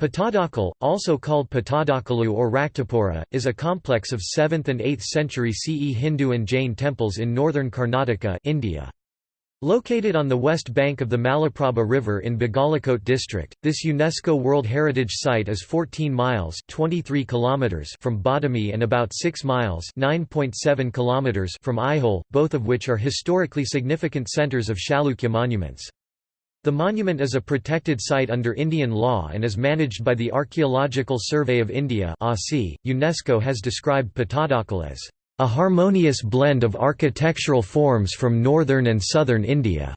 Patadakal, also called Patadakalu or Raktapura, is a complex of 7th and 8th century CE Hindu and Jain temples in northern Karnataka India. Located on the west bank of the Malaprabha River in Bagalikote district, this UNESCO World Heritage Site is 14 miles 23 kilometers from Badami and about 6 miles 9.7 kilometers from Aihole, both of which are historically significant centers of Chalukya monuments. The monument is a protected site under Indian law and is managed by the Archaeological Survey of India UNESCO has described Patadakal as a harmonious blend of architectural forms from northern and southern India,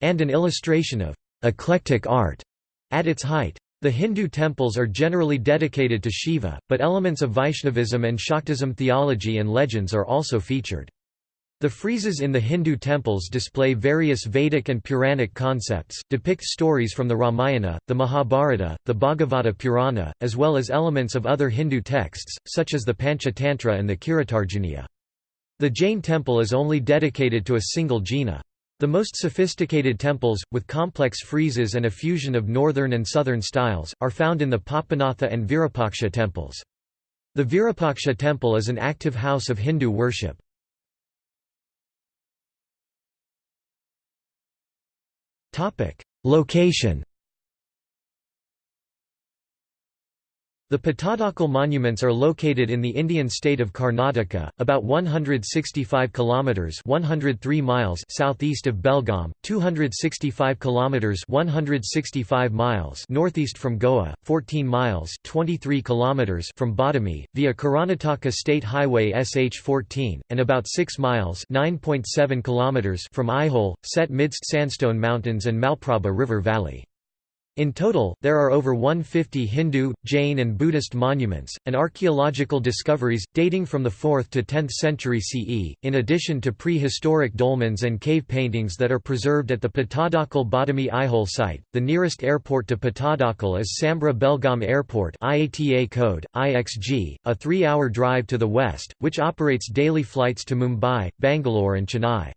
and an illustration of eclectic art at its height. The Hindu temples are generally dedicated to Shiva, but elements of Vaishnavism and Shaktism theology and legends are also featured. The friezes in the Hindu temples display various Vedic and Puranic concepts, depict stories from the Ramayana, the Mahabharata, the Bhagavata Purana, as well as elements of other Hindu texts, such as the Panchatantra and the Kiritarjuniya. The Jain temple is only dedicated to a single jina. The most sophisticated temples, with complex friezes and a fusion of northern and southern styles, are found in the Papanatha and Virapaksha temples. The Virapaksha temple is an active house of Hindu worship. Location The Patadakal monuments are located in the Indian state of Karnataka, about 165 kilometers (103 miles) southeast of Belgaum, 265 kilometers (165 miles) northeast from Goa, 14 miles (23 kilometers) from Badami via Karnataka State Highway SH14, and about 6 miles (9.7 kilometers) from Aihole, set midst sandstone mountains and Malprabha River Valley. In total, there are over 150 Hindu, Jain and Buddhist monuments, and archaeological discoveries, dating from the 4th to 10th century CE, in addition to prehistoric dolmens and cave paintings that are preserved at the Patadakal Badami Aihole site. The nearest airport to Patadakal is Sambra Belgaum Airport IATA code, IXG, a three-hour drive to the west, which operates daily flights to Mumbai, Bangalore and Chennai.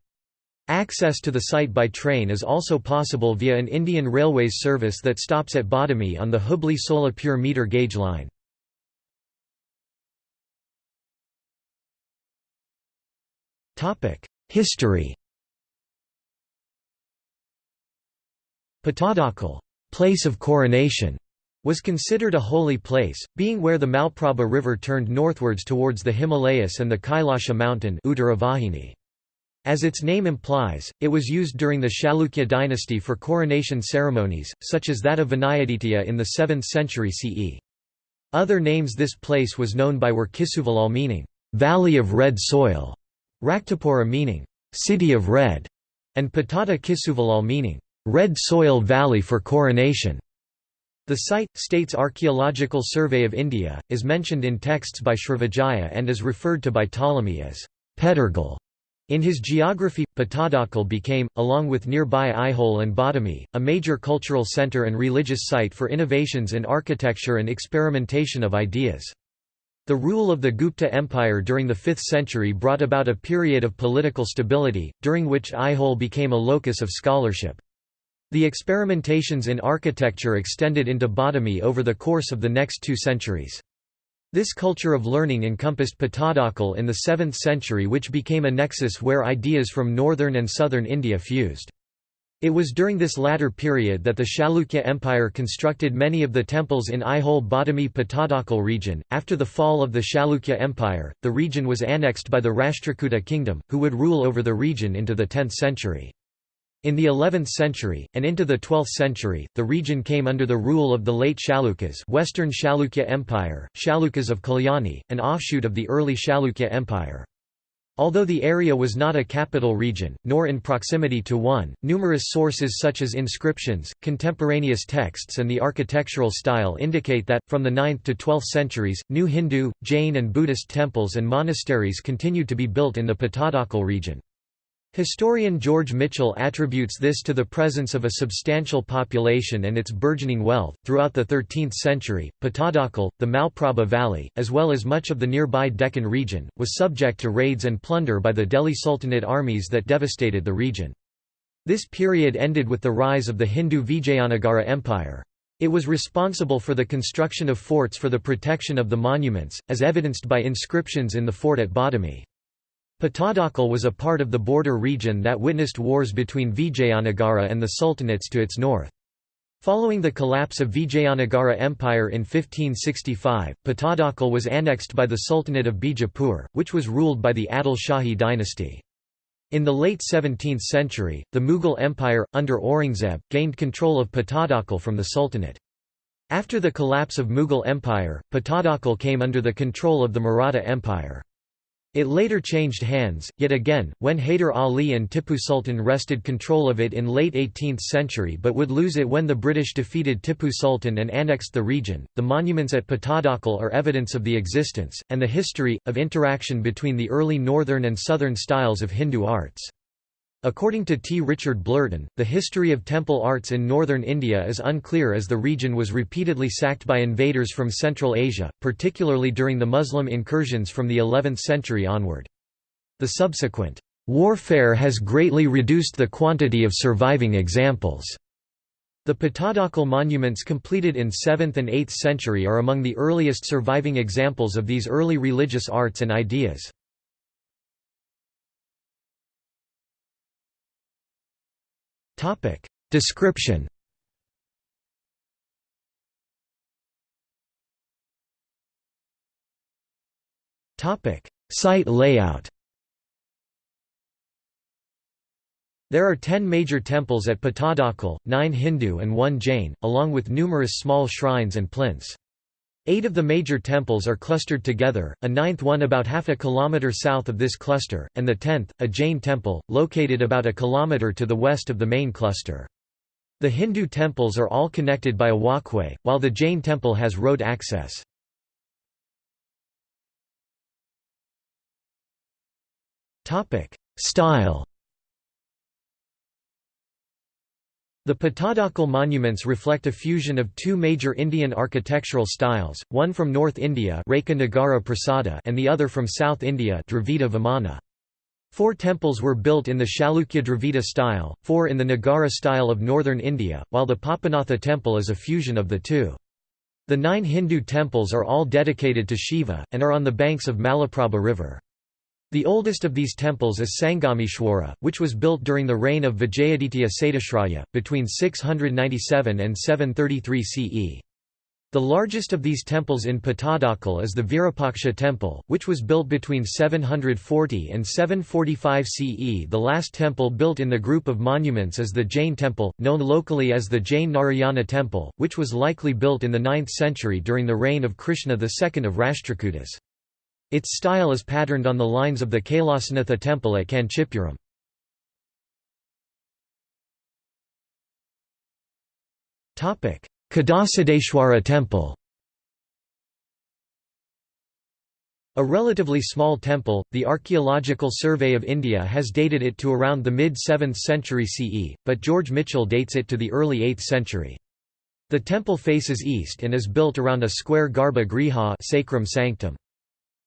Access to the site by train is also possible via an Indian Railways service that stops at Badami on the Hubli-Solapur meter gauge line. History Patadakal place of coronation", was considered a holy place, being where the Malprabha river turned northwards towards the Himalayas and the Kailasha mountain Uttaravahini. As its name implies, it was used during the Chalukya dynasty for coronation ceremonies, such as that of Vinayaditya in the 7th century CE. Other names this place was known by were Kisuvalal meaning, "'Valley of Red Soil", Raktapura meaning, "'City of Red", and Patata Kisuvalal meaning, "'Red Soil Valley for Coronation'". The site, states Archaeological Survey of India, is mentioned in texts by Srivijaya and is referred to by Ptolemy as Petergal. In his geography, Patadakal became, along with nearby Aihole and Badami, a major cultural center and religious site for innovations in architecture and experimentation of ideas. The rule of the Gupta Empire during the 5th century brought about a period of political stability, during which Aihole became a locus of scholarship. The experimentations in architecture extended into Badami over the course of the next two centuries. This culture of learning encompassed Patadakal in the 7th century which became a nexus where ideas from northern and southern India fused. It was during this latter period that the Chalukya Empire constructed many of the temples in Aihole Badami Patadakal region. After the fall of the Chalukya Empire, the region was annexed by the Rashtrakuta kingdom, who would rule over the region into the 10th century. In the 11th century, and into the 12th century, the region came under the rule of the late Chalukyas Western Chalukya Empire, Chalukyas of Kalyani, an offshoot of the early Chalukya Empire. Although the area was not a capital region, nor in proximity to one, numerous sources such as inscriptions, contemporaneous texts and the architectural style indicate that, from the 9th to 12th centuries, new Hindu, Jain and Buddhist temples and monasteries continued to be built in the Patadakal region. Historian George Michell attributes this to the presence of a substantial population and its burgeoning wealth. Throughout the 13th century, Patadakal, the Malprabha Valley, as well as much of the nearby Deccan region, was subject to raids and plunder by the Delhi Sultanate armies that devastated the region. This period ended with the rise of the Hindu Vijayanagara Empire. It was responsible for the construction of forts for the protection of the monuments, as evidenced by inscriptions in the fort at Badami. Patadakal was a part of the border region that witnessed wars between Vijayanagara and the sultanates to its north. Following the collapse of Vijayanagara Empire in 1565, Patadakal was annexed by the Sultanate of Bijapur, which was ruled by the Adil Shahi dynasty. In the late 17th century, the Mughal Empire, under Aurangzeb, gained control of Patadakal from the Sultanate. After the collapse of Mughal Empire, Patadakal came under the control of the Maratha Empire. It later changed hands, yet again, when Hyder Ali and Tippu Sultan wrested control of it in late 18th century but would lose it when the British defeated Tippu Sultan and annexed the region. The monuments at Patadakal are evidence of the existence, and the history, of interaction between the early northern and southern styles of Hindu arts. According to T. Richard Blurton, the history of temple arts in northern India is unclear as the region was repeatedly sacked by invaders from Central Asia, particularly during the Muslim incursions from the 11th century onward. The subsequent warfare has greatly reduced the quantity of surviving examples. The Patadakal monuments completed in 7th and 8th century are among the earliest surviving examples of these early religious arts and ideas. Description. Topic. Site layout. There are ten major temples at Patadakal, nine Hindu and one Jain, along with numerous small shrines and plinths. Eight of the major temples are clustered together, a ninth one about half a kilometre south of this cluster, and the tenth, a Jain temple, located about a kilometre to the west of the main cluster. The Hindu temples are all connected by a walkway, while the Jain temple has road access. Style The Patadakal monuments reflect a fusion of two major Indian architectural styles, one from North India and the other from South India Dravida Vimana. Four temples were built in the Chalukya Dravida style, four in the Nagara style of northern India, while the Papanatha temple is a fusion of the two. The nine Hindu temples are all dedicated to Shiva, and are on the banks of Malaprabha river. The oldest of these temples is Sangameshwara, which was built during the reign of Vijayaditya Satyashraya, between 697 and 733 CE. The largest of these temples in Patadakal is the Virupaksha temple, which was built between 740 and 745 CE. The last temple built in the group of monuments is the Jain temple, known locally as the Jain Narayana temple, which was likely built in the 9th century during the reign of Krishna II of Rashtrakutas. Its style is patterned on the lines of the Kailasanatha temple at Kanchipuram. Kadasiddheshwara temple A relatively small temple, the Archaeological Survey of India has dated it to around the mid-7th century CE, but George Michell dates it to the early 8th century. The temple faces east and is built around a square garba griha sacrum sanctum.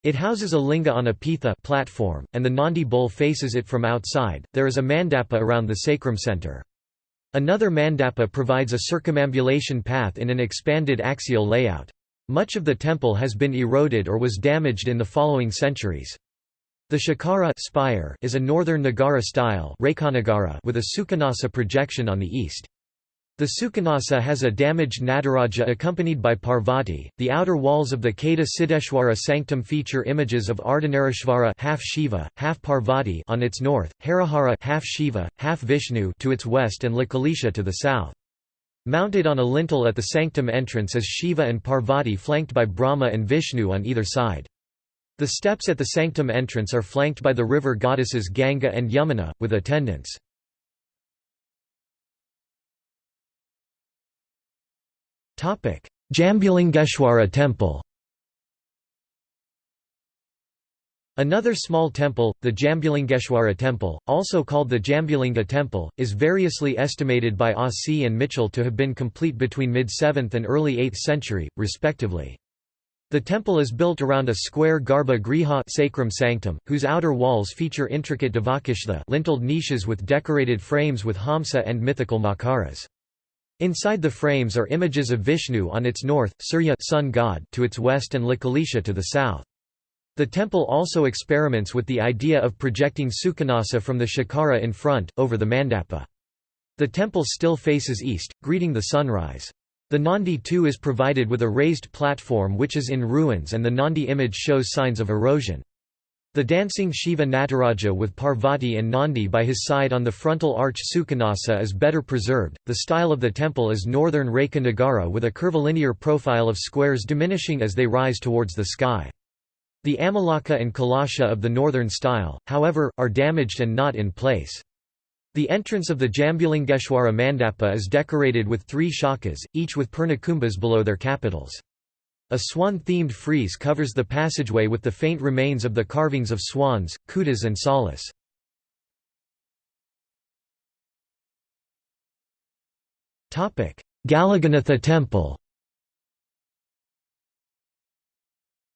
It houses a linga on a pitha platform, and the Nandi bowl faces it from outside. There is a mandapa around the sacrum center. Another mandapa provides a circumambulation path in an expanded axial layout. Much of the temple has been eroded or was damaged in the following centuries. The Shikhara spire is a northern Nagara style with a Sukhanasa projection on the east. The Sukhanasa has a damaged Nataraja accompanied by Parvati. The outer walls of the Kada Siddheshwara sanctum feature images of Ardhanarishvara half Shiva, half Parvati on its north, Harihara half Shiva, half Vishnu to its west and Lakulisha to the south. Mounted on a lintel at the sanctum entrance is Shiva and Parvati flanked by Brahma and Vishnu on either side. The steps at the sanctum entrance are flanked by the river goddesses Ganga and Yamuna, with attendants. Jambulingeshwara temple Another small temple, the Jambulingeshwara temple, also called the Jambulinga temple, is variously estimated by ah ASI and Michell to have been complete between mid-7th and early 8th century, respectively. The temple is built around a square garba griha sacrum sanctum, whose outer walls feature intricate devakoshtha linteled niches with decorated frames with hamsa and mythical makaras. Inside the frames are images of Vishnu on its north, Surya sun god to its west and Lakulisha to the south. The temple also experiments with the idea of projecting Sukhanasa from the Shikhara in front, over the mandapa. The temple still faces east, greeting the sunrise. The Nandi too is provided with a raised platform which is in ruins and the Nandi image shows signs of erosion. The dancing Shiva Nataraja with Parvati and Nandi by his side on the frontal arch Sukhanasa is better preserved. The style of the temple is northern Rekha Nagara with a curvilinear profile of squares diminishing as they rise towards the sky. The Amalaka and Kalasha of the northern style, however, are damaged and not in place. The entrance of the Jambulingeshwara Mandapa is decorated with three shakas, each with purnakumbhas below their capitals. A swan-themed frieze covers the passageway with the faint remains of the carvings of swans, kutas and salas. Galaganatha Temple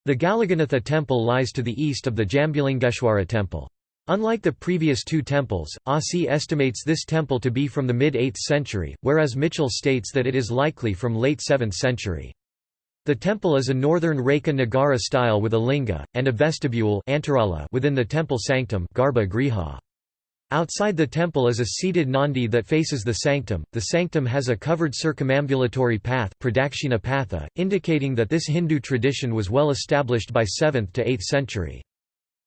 The Galaganatha Temple lies to the east of the Jambulingeshwara Temple. Unlike the previous two temples, Asi estimates this temple to be from the mid-8th century, whereas Michell states that it is likely from late 7th century. The temple is a northern Rekha Nagara style with a linga, and a vestibule within the temple sanctum Garba Griha. Outside the temple is a seated Nandi that faces the sanctum. The sanctum has a covered circumambulatory path patha, indicating that this Hindu tradition was well established by 7th to 8th century.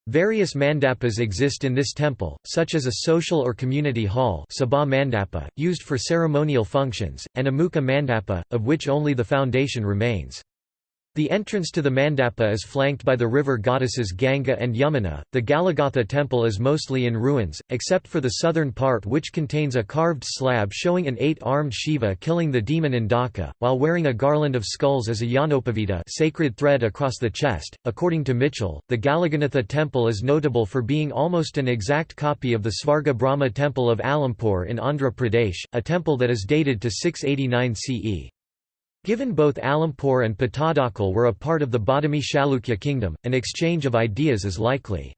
Various mandapas exist in this temple, such as a social or community hall sabha mandapa, used for ceremonial functions, and a mukha mandapa, of which only the foundation remains. The entrance to the mandapa is flanked by the river goddesses Ganga and Yamuna. The Galaganatha temple is mostly in ruins, except for the southern part which contains a carved slab showing an eight-armed Shiva killing the demon Andhaka, while wearing a garland of skulls as a Yajnopavita sacred thread across the chest. According to Michell, the Galaganatha temple is notable for being almost an exact copy of the Svarga Brahma temple of Alampur in Andhra Pradesh, a temple that is dated to 689 CE. Given both Alampur and Pattadakal were a part of the Badami Chalukya kingdom, an exchange of ideas is likely.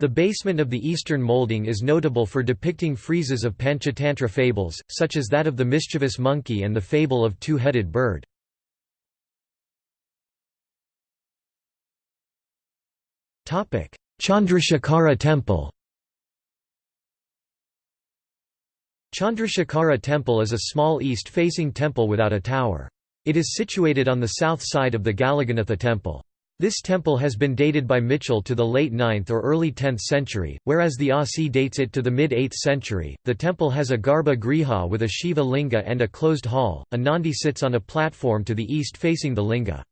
The basement of the eastern molding is notable for depicting friezes of Panchatantra fables, such as that of the mischievous monkey and the fable of two-headed bird. Chandrashekhara temple Chandrashekhara temple is a small east-facing temple without a tower. It is situated on the south side of the Galaganatha temple. This temple has been dated by Michell to the late 9th or early 10th century, whereas the Asi dates it to the mid 8th century. The temple has a Garbha Griha with a Shiva linga and a closed hall. A Nandi sits on a platform to the east facing the linga.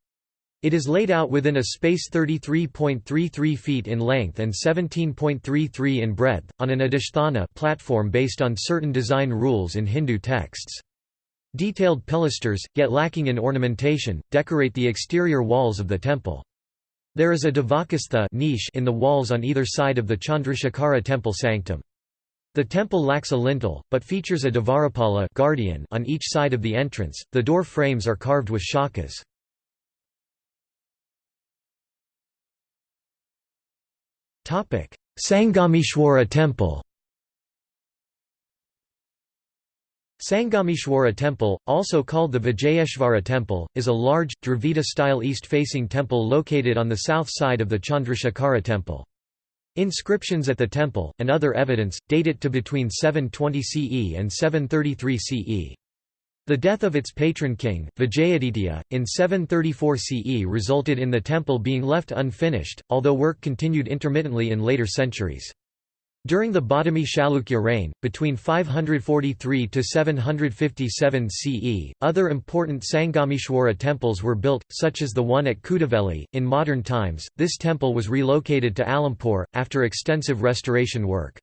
It is laid out within a space 33.33 feet in length and 17.33 in breadth, on an adishthana platform based on certain design rules in Hindu texts. Detailed pilasters, yet lacking in ornamentation, decorate the exterior walls of the temple. There is a Devakoshtha niche in the walls on either side of the Chandrashekhara temple sanctum. The temple lacks a lintel, but features a Dvarapala guardian on each side of the entrance. The door frames are carved with shakas. Sangamishwara temple Sangamishwara temple, also called the Vijayeshvara temple, is a large, Dravida-style east-facing temple located on the south side of the Chandrashekhara temple. Inscriptions at the temple, and other evidence, date it to between 720 CE and 733 CE. The death of its patron king, Vijayaditya, in 734 CE resulted in the temple being left unfinished, although work continued intermittently in later centuries. During the Badami Chalukya reign, between 543 to 757 CE, other important Sangamishwara temples were built, such as the one at Kudaveli. In modern times, this temple was relocated to Alampur, after extensive restoration work.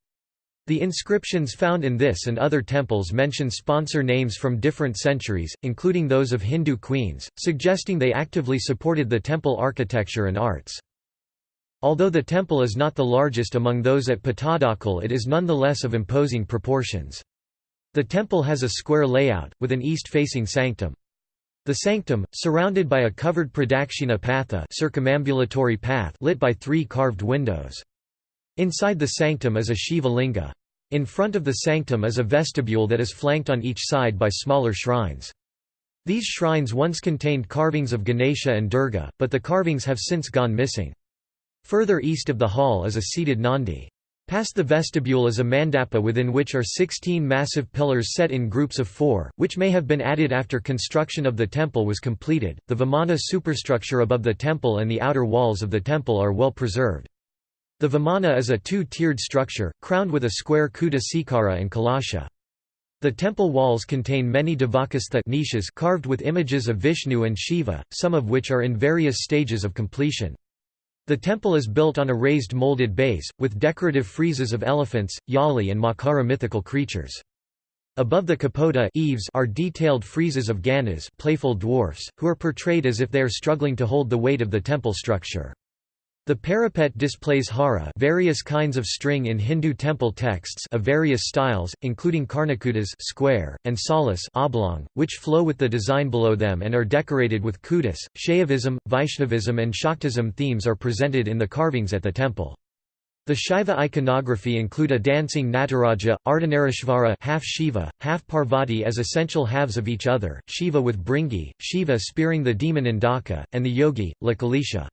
The inscriptions found in this and other temples mention sponsor names from different centuries, including those of Hindu queens, suggesting they actively supported the temple architecture and arts. Although the temple is not the largest among those at Pattadakal it is nonetheless of imposing proportions. The temple has a square layout, with an east-facing sanctum. The sanctum, surrounded by a covered pradakshina patha circumambulatory path lit by three carved windows. Inside the sanctum is a Shiva linga. In front of the sanctum is a vestibule that is flanked on each side by smaller shrines. These shrines once contained carvings of Ganesha and Durga, but the carvings have since gone missing. Further east of the hall is a seated Nandi. Past the vestibule is a mandapa within which are 16 massive pillars set in groups of four, which may have been added after construction of the temple was completed. The Vimana superstructure above the temple and the outer walls of the temple are well preserved. The Vimana is a two-tiered structure, crowned with a square Kuta Sikara and Kalasha. The temple walls contain many devakoshtha niches carved with images of Vishnu and Shiva, some of which are in various stages of completion. The temple is built on a raised molded base, with decorative friezes of elephants, yali and makara mythical creatures. Above the kapota eaves are detailed friezes of ganas playful dwarfs, who are portrayed as if they are struggling to hold the weight of the temple structure. The parapet displays hara various kinds of string in Hindu temple texts of various styles, including karnakutas square, and salas oblong, which flow with the design below them and are decorated with kutas. Shaivism, Vaishnavism and Shaktism themes are presented in the carvings at the temple. The Shiva iconography include a dancing Nataraja, Ardhanarishvara half Shiva, half Parvati as essential halves of each other, Shiva with Bhringi, Shiva spearing the demon Andhaka, and the yogi, Lakulisha.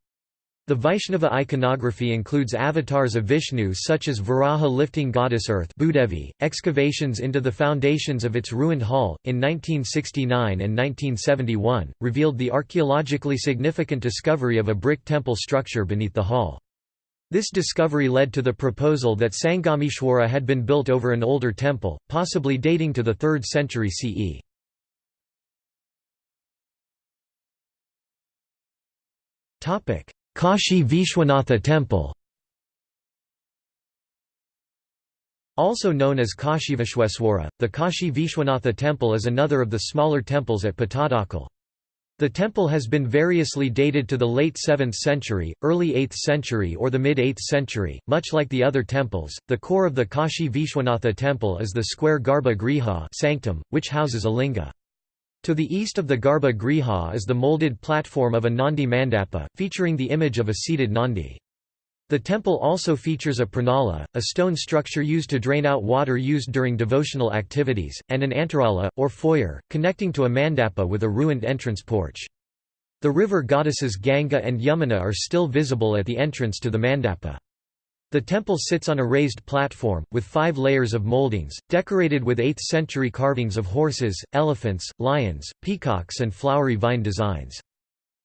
The Vaishnava iconography includes avatars of Vishnu such as Varaha lifting goddess Earth Bhudevi. .Excavations into the foundations of its ruined hall, in 1969 and 1971, revealed the archaeologically significant discovery of a brick temple structure beneath the hall. This discovery led to the proposal that Sangameshwara had been built over an older temple, possibly dating to the 3rd century CE. Topic: Kashi Vishwanatha Temple Also known as Kashi Vishweswara, the Kashi Vishwanatha Temple is another of the smaller temples at Pattadakal. The temple has been variously dated to the late 7th century, early 8th century or the mid-8th century. Much like the other temples, the core of the Kashi Vishwanatha temple is the square Garbha Griha sanctum, which houses a linga. To the east of the Garba Griha is the molded platform of a Nandi Mandapa, featuring the image of a seated Nandi. The temple also features a pranala, a stone structure used to drain out water used during devotional activities, and an antarala, or foyer, connecting to a mandapa with a ruined entrance porch. The river goddesses Ganga and Yamuna are still visible at the entrance to the mandapa. The temple sits on a raised platform, with five layers of moldings, decorated with 8th-century carvings of horses, elephants, lions, peacocks and flowery vine designs.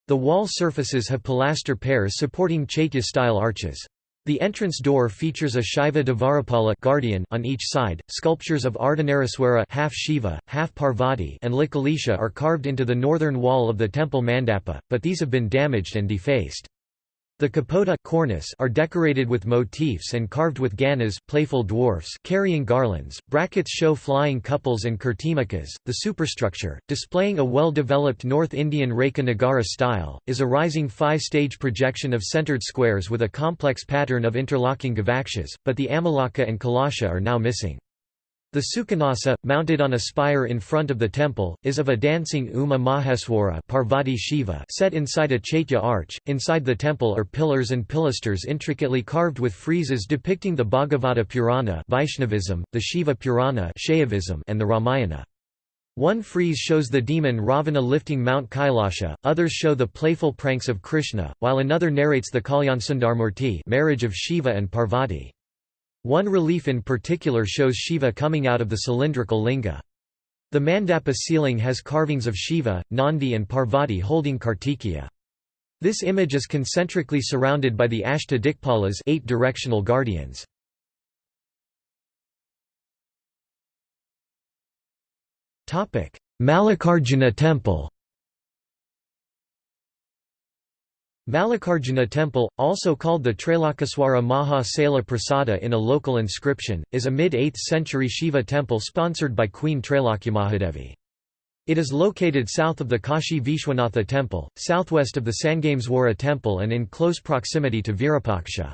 The wall surfaces have pilaster pairs supporting Chaitya-style arches. The entrance door features a Shiva Dvarapala guardian on each side. Sculptures of Ardhanarishvara half Shiva, half Parvati and Lakulisha are carved into the northern wall of the temple mandapa, but these have been damaged and defaced. The kapota cornice are decorated with motifs and carved with ganas playful dwarfs carrying garlands. Brackets show flying couples and kirtimukhas. The superstructure, displaying a well-developed North Indian Rekha Nagara style, is a rising five-stage projection of centered squares with a complex pattern of interlocking gavakshas, but the amalaka and kalasha are now missing. The Sukhanasa, mounted on a spire in front of the temple, is of a dancing Uma Maheswara Parvati Shiva set inside a Chaitya arch. Inside the temple are pillars and pilasters intricately carved with friezes depicting the Bhagavata Purana Vaishnavism, the Shiva Purana Shaivism, and the Ramayana. One frieze shows the demon Ravana lifting Mount Kailasha, others show the playful pranks of Krishna, while another narrates the Kalyansundarmurti marriage of Shiva and Parvati. One relief in particular shows Shiva coming out of the cylindrical linga. The mandapa ceiling has carvings of Shiva, Nandi and Parvati holding Kartikeya. This image is concentrically surrounded by the Ashta Dikpalas eight directional guardians. Mallikarjuna temple Mallikarjuna temple, also called the Trailokeshvara Maha Sela Prasada in a local inscription, is a mid-8th century Shiva temple sponsored by Queen Trailokyamahadevi. It is located south of the Kashi Vishwanatha temple, southwest of the Sangameswara temple and in close proximity to Virapaksha.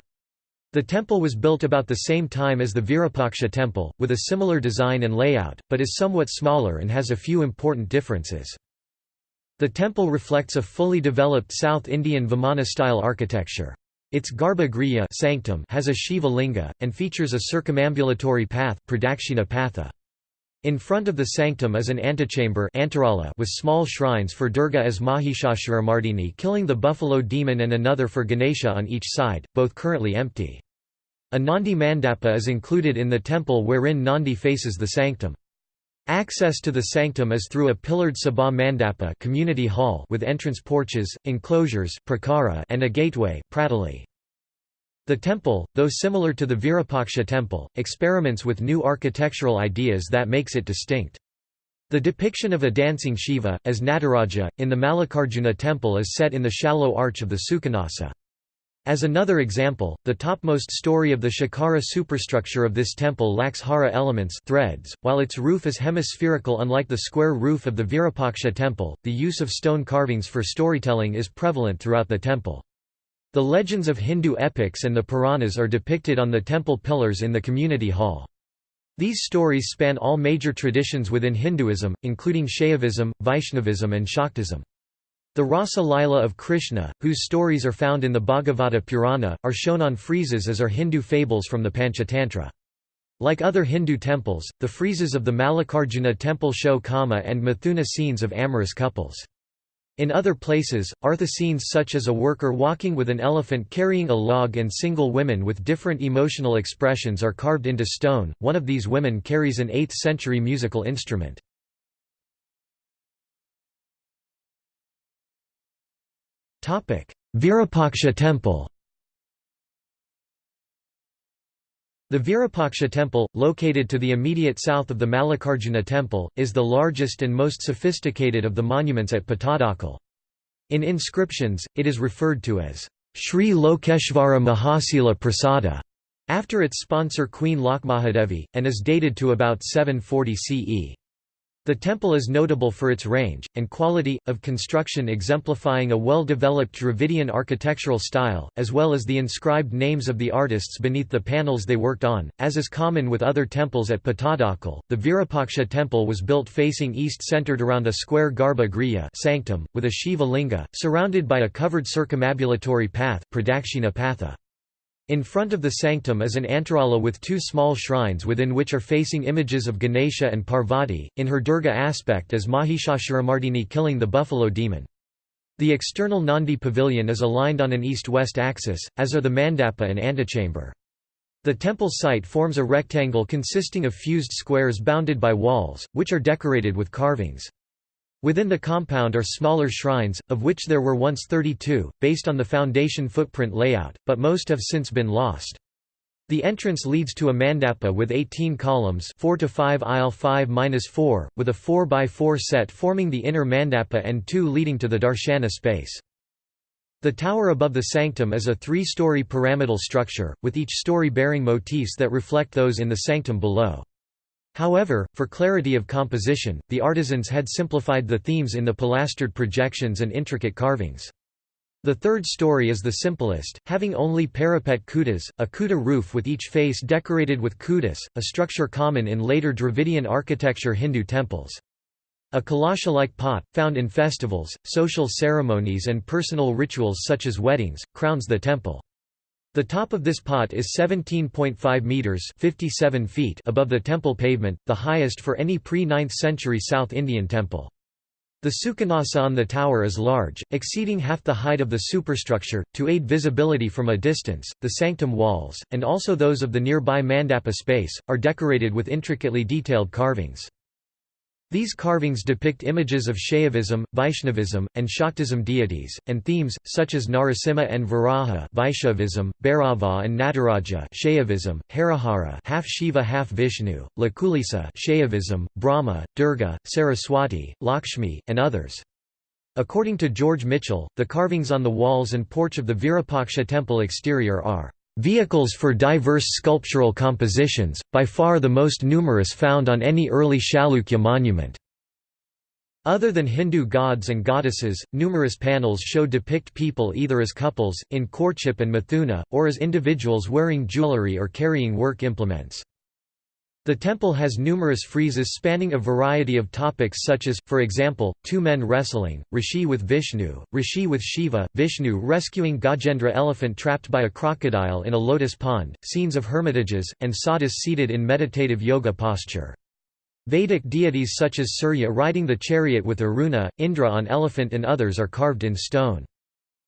The temple was built about the same time as the Virapaksha temple, with a similar design and layout, but is somewhat smaller and has a few important differences. The temple reflects a fully developed South Indian Vimana-style architecture. Its Garbha sanctum has a Shiva linga, and features a circumambulatory path pradakshina patha. In front of the sanctum is an antechamber with small shrines for Durga as Mahishasuramardini killing the buffalo demon and another for Ganesha on each side, both currently empty. A Nandi mandapa is included in the temple wherein Nandi faces the sanctum. Access to the sanctum is through a pillared sabha mandapa community hall with entrance porches, enclosures prakara and a gateway pratoli. The temple, though similar to the Virupaksha temple, experiments with new architectural ideas that makes it distinct. The depiction of a dancing Shiva, as Nataraja, in the Mallikarjuna temple is set in the shallow arch of the Sukhanasa. As another example, the topmost story of the Shikhara superstructure of this temple lacks hara elements threads, while its roof is hemispherical unlike the square roof of the Virapaksha temple. The use of stone carvings for storytelling is prevalent throughout the temple. The legends of Hindu epics and the Puranas are depicted on the temple pillars in the community hall. These stories span all major traditions within Hinduism, including Shaivism, Vaishnavism and Shaktism. The Rasa Lila of Krishna, whose stories are found in the Bhagavata Purana, are shown on friezes as are Hindu fables from the Panchatantra. Like other Hindu temples, the friezes of the Mallikarjuna temple show Kama and Mithuna scenes of amorous couples. In other places, artha scenes such as a worker walking with an elephant carrying a log and single women with different emotional expressions are carved into stone. One of these women carries an 8th century musical instrument. Virupaksha temple The Virupaksha temple, located to the immediate south of the Mallikarjuna temple, is the largest and most sophisticated of the monuments at Pattadakal. In inscriptions, it is referred to as Sri Lokeshvara Mahasila Prasada, after its sponsor Queen Lokmahadevi, and is dated to about 740 CE. The temple is notable for its range, and quality, of construction exemplifying a well-developed Dravidian architectural style, as well as the inscribed names of the artists beneath the panels they worked on. As is common with other temples at Pattadakal, the Virapaksha temple was built facing east centered around a square Garbha Griya sanctum, with a Shiva linga, surrounded by a covered circumambulatory path pradakshina patha. In front of the sanctum is an antarala with two small shrines within which are facing images of Ganesha and Parvati, in her Durga aspect as Mahishasuramardini killing the buffalo demon. The external Nandi pavilion is aligned on an east-west axis, as are the mandapa and antechamber. The temple site forms a rectangle consisting of fused squares bounded by walls, which are decorated with carvings. Within the compound are smaller shrines, of which there were once 32, based on the foundation footprint layout, but most have since been lost. The entrance leads to a mandapa with 18 columns 4 to 5 aisle 5-4, with a 4x4 set forming the inner mandapa and two leading to the darshana space. The tower above the sanctum is a three-story pyramidal structure, with each story bearing motifs that reflect those in the sanctum below. However, for clarity of composition, the artisans had simplified the themes in the pilastered projections and intricate carvings. The third story is the simplest, having only parapet kutas, a kuta roof with each face decorated with kutas, a structure common in later Dravidian architecture Hindu temples. A kalasha-like pot, found in festivals, social ceremonies and personal rituals such as weddings, crowns the temple. The top of this pot is 17.5 meters (57 feet) above the temple pavement, the highest for any pre-9th century South Indian temple. The Sukhanasa on the tower is large, exceeding half the height of the superstructure, to aid visibility from a distance. The sanctum walls, and also those of the nearby mandapa space, are decorated with intricately detailed carvings. These carvings depict images of Shaivism, Vaishnavism, and Shaktism deities, and themes, such as Narasimha and Varaha Vaishnavism, Bhairava and Nataraja Shaivism, Harihara half Shiva half Vishnu, Lakulisa Shaivism, Brahma, Durga, Saraswati, Lakshmi, and others. According to George Michell, the carvings on the walls and porch of the Virapaksha temple exterior are Vehicles for diverse sculptural compositions, by far the most numerous found on any early Chalukya monument. Other than Hindu gods and goddesses, numerous panels show depict people either as couples, in courtship and mithuna, or as individuals wearing jewelry or carrying work implements. The temple has numerous friezes spanning a variety of topics such as, for example, two men wrestling, Rishi with Vishnu, Rishi with Shiva, Vishnu rescuing Gajendra elephant trapped by a crocodile in a lotus pond, scenes of hermitages, and sadhus seated in meditative yoga posture. Vedic deities such as Surya riding the chariot with Aruna, Indra on elephant and others are carved in stone.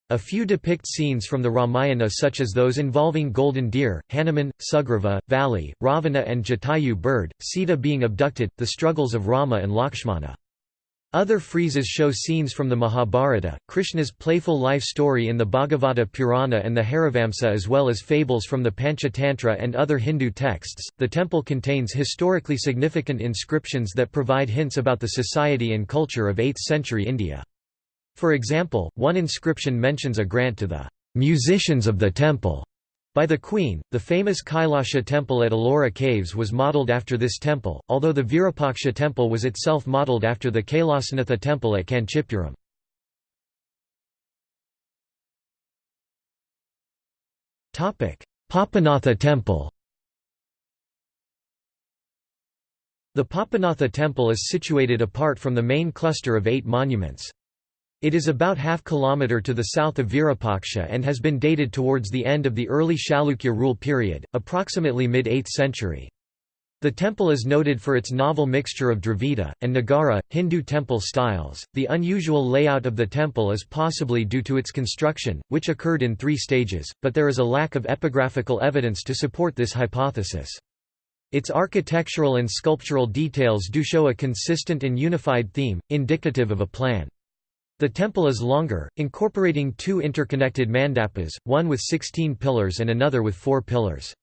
A few depict scenes from the Ramayana such as those involving golden deer, Hanuman, Sugriva, Vali, Ravana and Jatayu bird, Sita being abducted, the struggles of Rama and Lakshmana. Other friezes show scenes from the Mahabharata, Krishna's playful life story in the Bhagavata Purana and the Harivamsa, as well as fables from the Panchatantra and other Hindu texts. The temple contains historically significant inscriptions that provide hints about the society and culture of 8th century India. For example, one inscription mentions a grant to the musicians of the temple by the queen. The famous Kailasha temple at Ellora Caves was modelled after this temple, although the Virupaksha temple was itself modelled after the Kailasanatha temple at Kanchipuram. Papanatha temple The Papanatha temple is situated apart from the main cluster of eight monuments. It is about half kilometre to the south of Virapaksha and has been dated towards the end of the early Chalukya rule period, approximately mid-8th century. The temple is noted for its novel mixture of Dravida, and Nagara, Hindu temple styles. The unusual layout of the temple is possibly due to its construction, which occurred in three stages, but there is a lack of epigraphical evidence to support this hypothesis. Its architectural and sculptural details do show a consistent and unified theme, indicative of a plan. The temple is longer, incorporating two interconnected mandapas, one with 16 pillars and another with four pillars.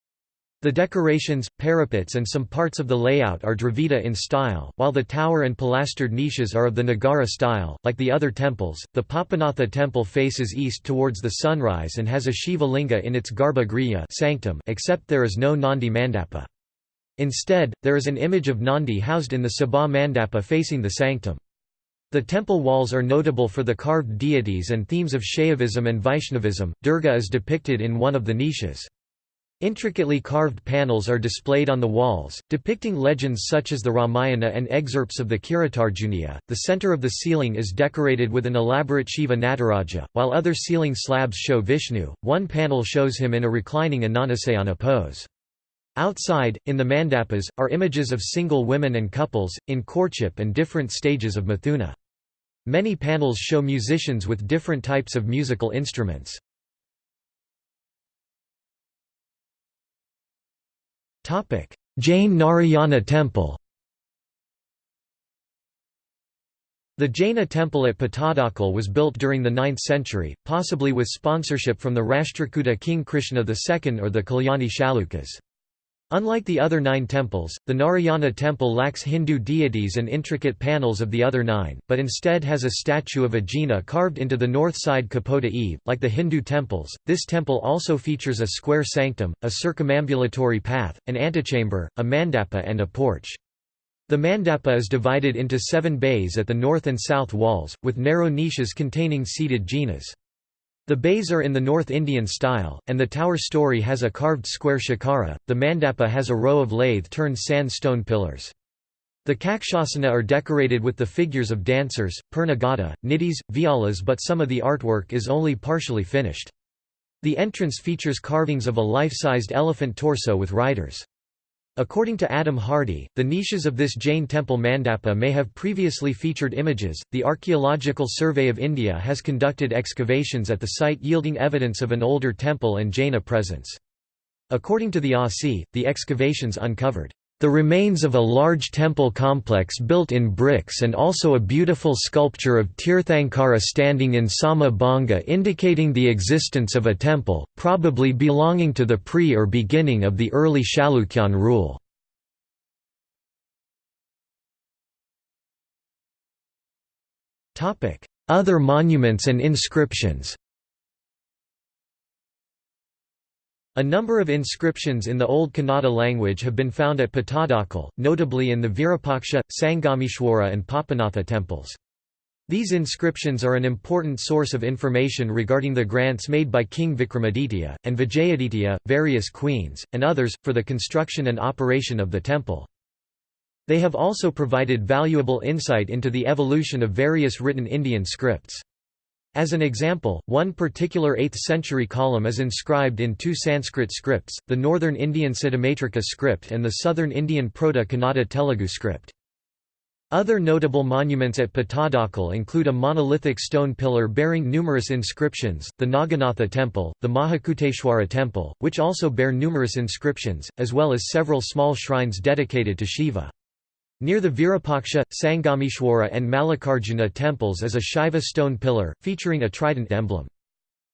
The decorations, parapets and some parts of the layout are Dravida in style, while the tower and pilastered niches are of the Nagara style. Like the other temples, the Papanatha temple faces east towards the sunrise and has a Shiva linga in its Garbha Griha sanctum except there is no Nandi mandapa. Instead, there is an image of Nandi housed in the Sabha mandapa facing the sanctum. The temple walls are notable for the carved deities and themes of Shaivism and Vaishnavism. Durga is depicted in one of the niches. Intricately carved panels are displayed on the walls, depicting legends such as the Ramayana and excerpts of the Kiritarjuniya. The center of the ceiling is decorated with an elaborate Shiva Nataraja, while other ceiling slabs show Vishnu. One panel shows him in a reclining Ananasayana pose. Outside, in the mandapas, are images of single women and couples, in courtship and different stages of Mithuna. Many panels show musicians with different types of musical instruments. Jain Narayana Temple The Jaina temple at Patadakal was built during the 9th century, possibly with sponsorship from the Rashtrakuta king Krishna II or the Kalyani Chalukyas. Unlike the other nine temples, the Narayana temple lacks Hindu deities and intricate panels of the other nine, but instead has a statue of a Jina carved into the north side Kapota eave. Like the Hindu temples, this temple also features a square sanctum, a circumambulatory path, an antechamber, a mandapa and a porch. The mandapa is divided into seven bays at the north and south walls, with narrow niches containing seated jinas. The bays are in the North Indian style, and the tower story has a carved square shikhara. The mandapa has a row of lathe-turned sandstone pillars. The kakshasana are decorated with the figures of dancers, purnaghata, nidhis, vyalas but some of the artwork is only partially finished. The entrance features carvings of a life-sized elephant torso with riders. According to Adam Hardy, the niches of this Jain temple mandapa may have previously featured images. The Archaeological Survey of India has conducted excavations at the site yielding evidence of an older temple and Jaina presence. According to the ASI, the excavations uncovered the remains of a large temple complex built in bricks and also a beautiful sculpture of Tirthankara standing in Sama Banga indicating the existence of a temple, probably belonging to the pre or beginning of the early Chalukyan rule. Other monuments and inscriptions A number of inscriptions in the Old Kannada language have been found at Patadakal, notably in the Virupaksha, Sangameshwara and Papanatha temples. These inscriptions are an important source of information regarding the grants made by King Vikramaditya, and Vijayaditya, various queens, and others, for the construction and operation of the temple. They have also provided valuable insight into the evolution of various written Indian scripts. As an example, one particular 8th-century column is inscribed in two Sanskrit scripts, the Northern Indian Siddhamatrika script and the Southern Indian Proto-Kannada Telugu script. Other notable monuments at Pattadakal include a monolithic stone pillar bearing numerous inscriptions, the Naganatha temple, the Mahakuteshwara temple, which also bear numerous inscriptions, as well as several small shrines dedicated to Shiva. Near the Virupaksha, Sangameshwara and Mallikarjuna temples is a Shiva stone pillar, featuring a trident emblem.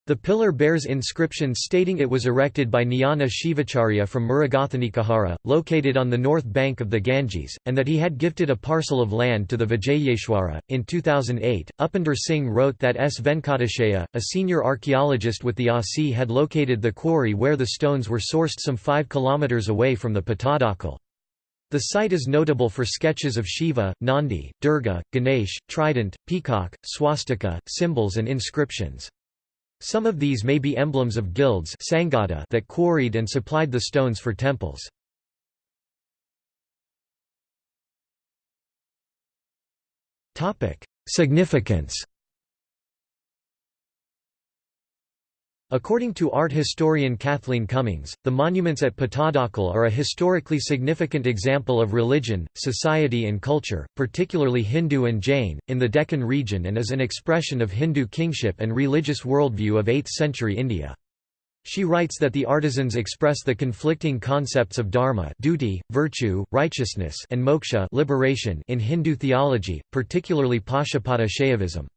The pillar bears inscriptions stating it was erected by Jnana Shivacharya from Mrigathanikahara, located on the north bank of the Ganges, and that he had gifted a parcel of land to the Vijayeshwara. In 2008, Upinder Singh wrote that S. Venkateshaya, a senior archaeologist with the ASI, had located the quarry where the stones were sourced some 5 km away from the Pattadakal. The site is notable for sketches of Shiva, Nandi, Durga, Ganesh, trident, peacock, swastika, symbols and inscriptions. Some of these may be emblems of guilds that quarried and supplied the stones for temples. Significance According to art historian Cathleen Cummings, the monuments at Pattadakal are a historically significant example of religion, society and culture, particularly Hindu and Jain, in the Deccan region and is an expression of Hindu kingship and religious worldview of 8th-century India. She writes that the artisans express the conflicting concepts of dharma duty, virtue, righteousness and moksha liberation in Hindu theology, particularly Pashupata Shaivism.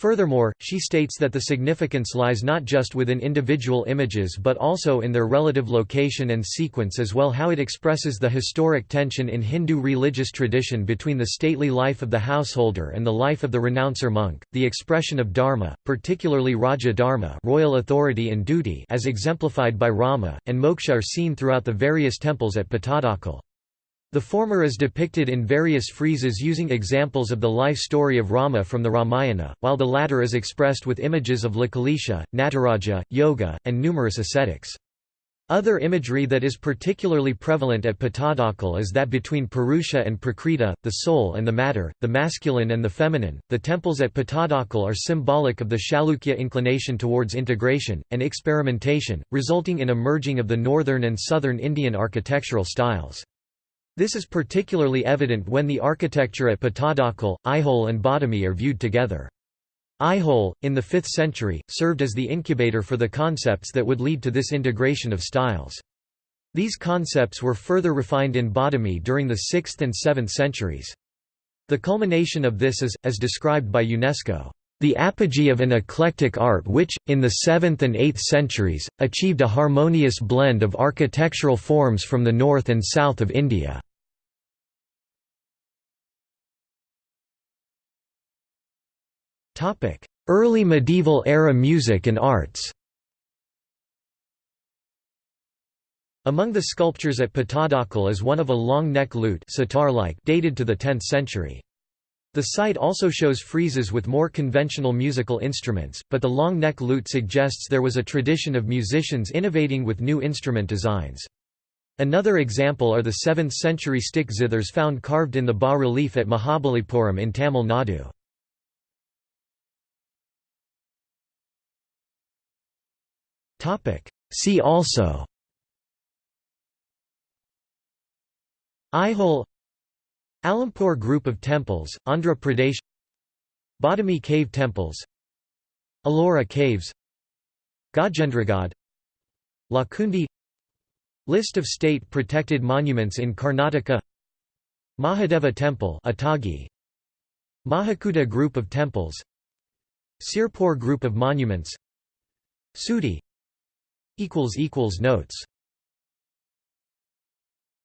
Furthermore, she states that the significance lies not just within individual images but also in their relative location and sequence as well how it expresses the historic tension in Hindu religious tradition between the stately life of the householder and the life of the renouncer monk, the expression of dharma, particularly Raja dharma royal authority and duty as exemplified by Rama, and moksha are seen throughout the various temples at Pattadakal. The former is depicted in various friezes using examples of the life story of Rama from the Ramayana, while the latter is expressed with images of Lakulisha, Nataraja, yoga, and numerous ascetics. Other imagery that is particularly prevalent at Pattadakal is that between Purusha and Prakriti, the soul and the matter, the masculine and the feminine. The temples at Pattadakal are symbolic of the Chalukya inclination towards integration, and experimentation, resulting in a merging of the northern and southern Indian architectural styles. This is particularly evident when the architecture at Pattadakal, Aihole and Badami are viewed together. Aihole, in the 5th century, served as the incubator for the concepts that would lead to this integration of styles. These concepts were further refined in Badami during the 6th and 7th centuries. The culmination of this is, as described by UNESCO, the apogee of an eclectic art which, in the 7th and 8th centuries, achieved a harmonious blend of architectural forms from the north and south of India. Early medieval era music and arts Among the sculptures at Pattadakal is one of a long neck lute dated to the 10th century. The site also shows friezes with more conventional musical instruments, but the long neck lute suggests there was a tradition of musicians innovating with new instrument designs. Another example are the 7th century stick zithers found carved in the bas-relief at Mahabalipuram in Tamil Nadu. See also Aihole Alampur Group of Temples, Andhra Pradesh Badami Cave Temples Ellora Caves Gajendragad Lakkundi List of state-protected monuments in Karnataka Mahadeva Temple Atagi Mahakuta Group of Temples Sirpur Group of Monuments Sudi Notes